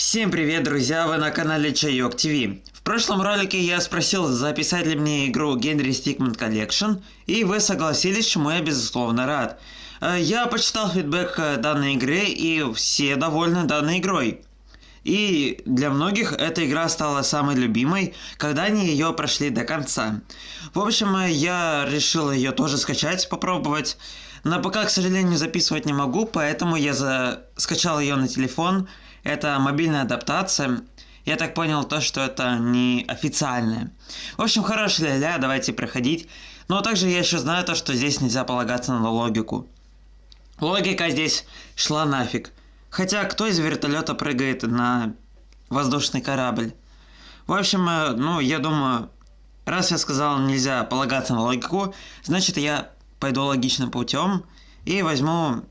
Всем привет, друзья! Вы на канале Чайок ТВ. В прошлом ролике я спросил, записать ли мне игру Генри Stickman Collection, и вы согласились, чему я безусловно рад. Э, я почитал фидбэк э, данной игры, и все довольны данной игрой. И для многих эта игра стала самой любимой, когда они ее прошли до конца. В общем, э, я решил ее тоже скачать, попробовать. На ПК, к сожалению, записывать не могу, поэтому я за... скачал ее на телефон. Это мобильная адаптация. Я так понял то, что это не официальная. В общем, хорошая ля-ля, давайте проходить. Но также я еще знаю то, что здесь нельзя полагаться на логику. Логика здесь шла нафиг. Хотя кто из вертолета прыгает на воздушный корабль? В общем, э, ну, я думаю, раз я сказал нельзя полагаться на логику, значит я пойду логичным путем и возьму...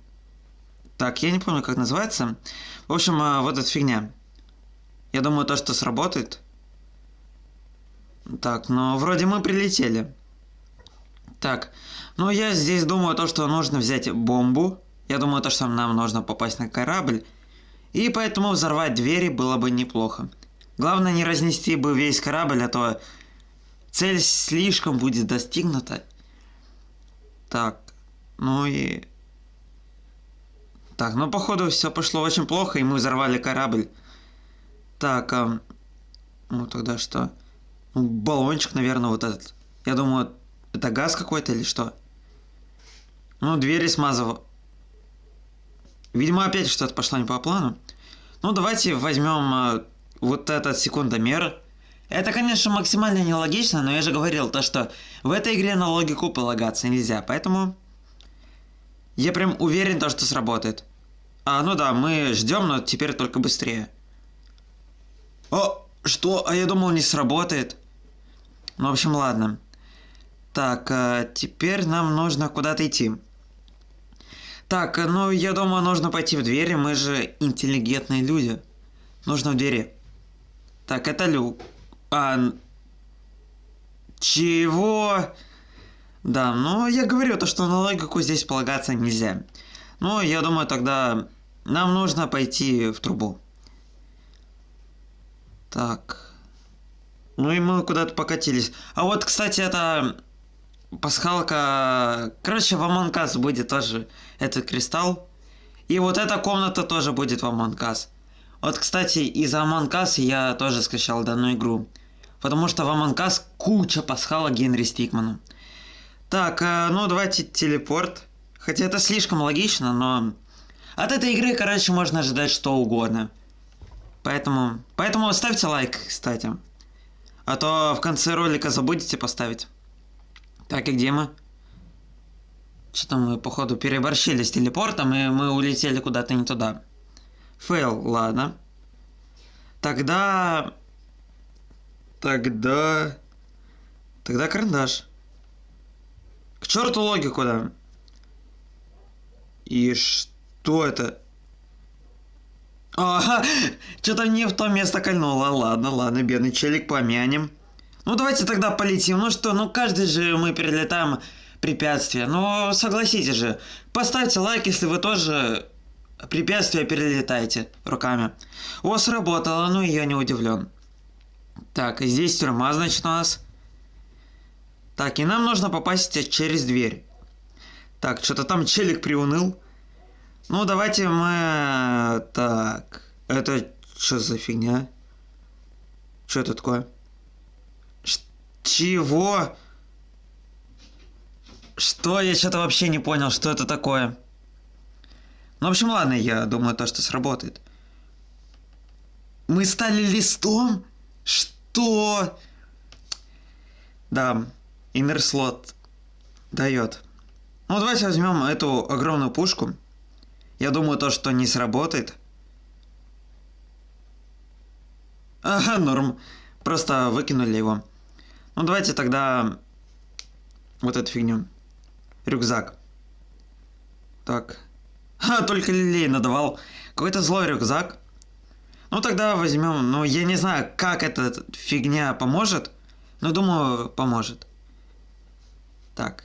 Так, я не помню, как называется. В общем, э, вот эта фигня. Я думаю, то, что сработает. Так, ну, вроде мы прилетели. Так, ну, я здесь думаю то, что нужно взять бомбу. Я думаю то, что нам нужно попасть на корабль. И поэтому взорвать двери было бы неплохо. Главное не разнести бы весь корабль, а то цель слишком будет достигнута. Так, ну и... Так, ну походу все пошло очень плохо, и мы взорвали корабль. Так, а... ну тогда что? Ну, баллончик, наверное, вот этот. Я думаю, это газ какой-то или что? Ну, двери смазывал. Видимо, опять что-то пошло не по плану. Ну, давайте возьмем э, вот этот секундомер. Это, конечно, максимально нелогично, но я же говорил то, что в этой игре на логику полагаться нельзя, поэтому я прям уверен, то, что сработает. А, ну да, мы ждем, но теперь только быстрее. О, что? А я думал, не сработает. Ну, в общем, ладно. Так, а теперь нам нужно куда-то идти. Так, ну, я думаю, нужно пойти в двери, мы же интеллигентные люди. Нужно в двери. Так, это люк. А... Чего? Да, ну я говорю то, что на логику здесь полагаться нельзя. Ну, я думаю, тогда нам нужно пойти в трубу. Так. Ну и мы куда-то покатились. А вот, кстати, это пасхалка... Короче, в Us будет тоже этот кристалл. И вот эта комната тоже будет в Us. Вот, кстати, из Us я тоже скачал данную игру. Потому что в Us куча пасхала Генри Стикману. Так, э, ну давайте телепорт. Хотя это слишком логично, но... От этой игры, короче, можно ожидать что угодно. Поэтому... Поэтому ставьте лайк, кстати. А то в конце ролика забудете поставить. Так, и где мы? Что-то мы, походу, переборщили с телепортом, и мы улетели куда-то не туда. Фейл, ладно. Тогда... Тогда... Тогда карандаш. К черту логику, да. И что это? Ага, что-то не в то место кольнуло. Ладно, ладно, бедный челик, помянем. Ну давайте тогда полетим. Ну что, ну каждый же мы перелетаем препятствия. Ну согласитесь же, поставьте лайк, если вы тоже препятствия перелетаете руками. О, сработало, ну я не удивлен. Так, здесь тюрьма, значит, у нас. Так, и нам нужно попасть через дверь. Так, что-то там челик приуныл. Ну, давайте мы... Так, это что за фигня? Что это такое? Ш чего? Что? Я что-то вообще не понял, что это такое. Ну, в общем, ладно, я думаю, то, что сработает. Мы стали листом? Что? Да, слот дает. Ну, давайте возьмем эту огромную пушку. Я думаю, то, что не сработает. Ага, норм. Просто выкинули его. Ну, давайте тогда вот эту фигню. Рюкзак. Так, Ха, только лилей надавал. Какой-то злой рюкзак. Ну тогда возьмем, ну я не знаю, как эта фигня поможет, но думаю, поможет. Так.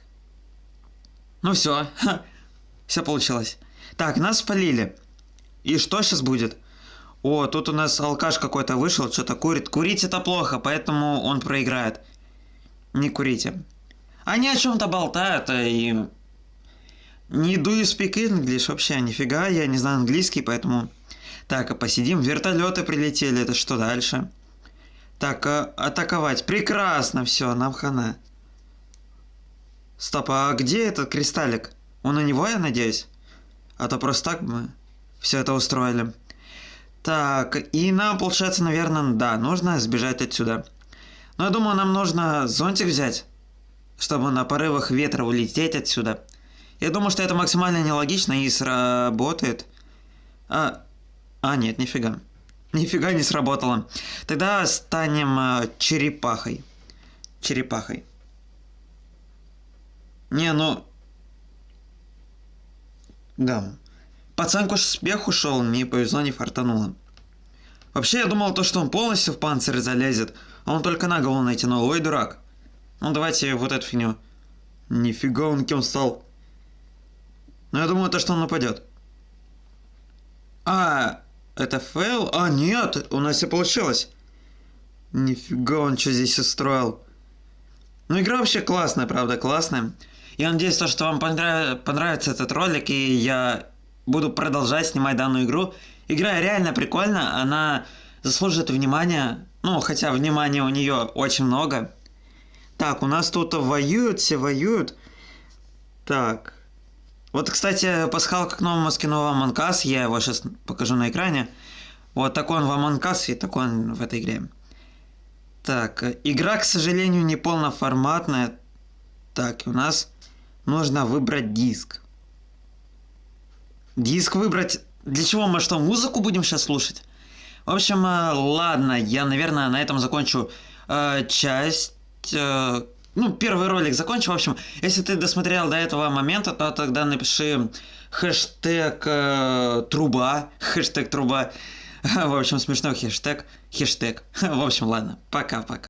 Ну все, все получилось. Так, нас спалили. И что сейчас будет? О, тут у нас алкаш какой-то вышел, что-то курит. Курить это плохо, поэтому он проиграет. Не курите. Они о чем-то болтают, а и... Не do you speak English вообще, нифига, я не знаю английский, поэтому... Так, а посидим, вертолеты прилетели, это что дальше? Так, а, атаковать, прекрасно, все, нам хана. Стоп, а где этот кристаллик? Он у него, я надеюсь? А то просто так мы все это устроили. Так, и нам, получается, наверное, да, нужно сбежать отсюда. Но я думаю, нам нужно зонтик взять, чтобы на порывах ветра улететь отсюда. Я думаю, что это максимально нелогично и сработает. А, а нет, нифига. Нифига не сработало. Тогда станем э, черепахой. Черепахой. Не, ну... Да. Пацанку ж успех ушел, мне повезло, не фартануло. Вообще, я думал, то, что он полностью в панцирь залезет, а он только на голову натянул. Ой, дурак. Ну, давайте вот эту фигню. Нифига он кем стал. Ну, я думаю, то, что он нападет. А, это fail? А, нет, у нас все получилось. Нифига он что здесь устроил. Ну, игра вообще классная, правда, классная. Я надеюсь, то, что вам понрав... понравится этот ролик, и я буду продолжать снимать данную игру. Игра реально прикольная, она заслуживает внимания. Ну, хотя внимания у нее очень много. Так, у нас тут воюют, все воюют. Так. Вот, кстати, пасхалка к новому скину в Among. Я его сейчас покажу на экране. Вот такой он в Among и такой он в этой игре. Так, игра, к сожалению, не полноформатная. Так, у нас нужно выбрать диск. Диск выбрать... Для чего мы что, музыку будем сейчас слушать? В общем, э, ладно, я, наверное, на этом закончу э, часть... Э, ну, первый ролик закончу. В общем, если ты досмотрел до этого момента, то тогда напиши хэштег э, труба. Хэштег труба. В общем, смешной хэштег. Хэштег. В общем, ладно. Пока-пока.